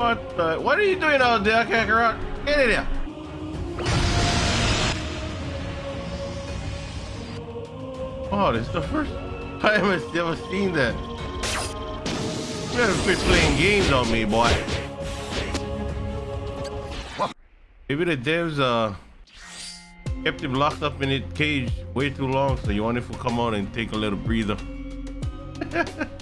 What? The? What are you doing out there, Kakarot? Get in here! Oh, this is the first time I've ever seen that. You better quit playing games on me, boy. Maybe the devs uh kept him locked up in his cage way too long, so you wanted to come out and take a little breather. Ha ha ha!